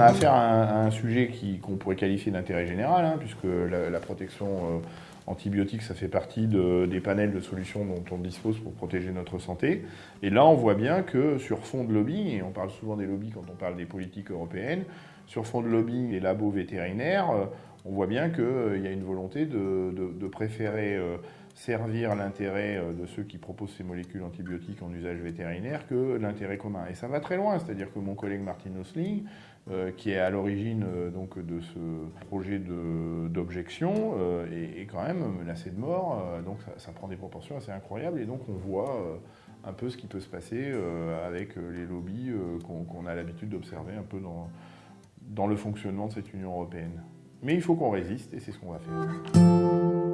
a affaire à un, sujet qu'on pourrait qualifier d'intérêt général, hein, puisque la, protection euh, antibiotique, ça fait partie des panels de solutions dont on dispose pour protéger notre santé. Et là, on voit bien que sur fond de lobby, et on parle souvent des lobbies quand on parle des politiques européennes, sur fond de lobby les labos vétérinaires, euh, on voit bien qu'il euh, y a une volonté de, préférer servir l'intérêt euh, de ceux qui proposent ces molécules antibiotiques en usage vétérinaire que l'intérêt commun. Et ça va très loin, c'est-à-dire que mon collègue Martin Osling, euh, qui est à l'origine euh, donc de ce projet d'objection, est, même menacé de mort. donc ça, prend des proportions assez incroyables et donc on voit un peu ce qui peut se passer avec les lobbies qu'on a l'habitude d'observer un peu dans, dans le fonctionnement de cette Union européenne. Mais il faut qu'on résiste et c'est ce qu'on va faire.